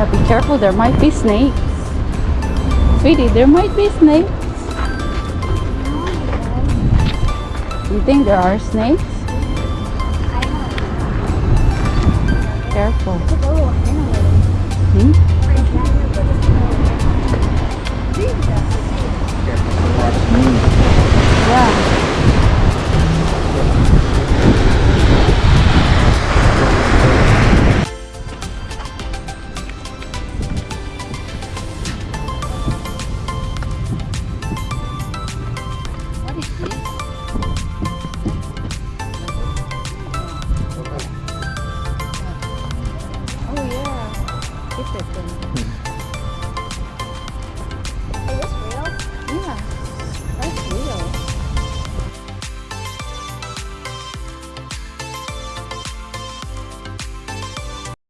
Yeah, be careful. There might be snakes. Sweetie, there might be snakes. You think there are snakes? Careful. Hmm? Yeah.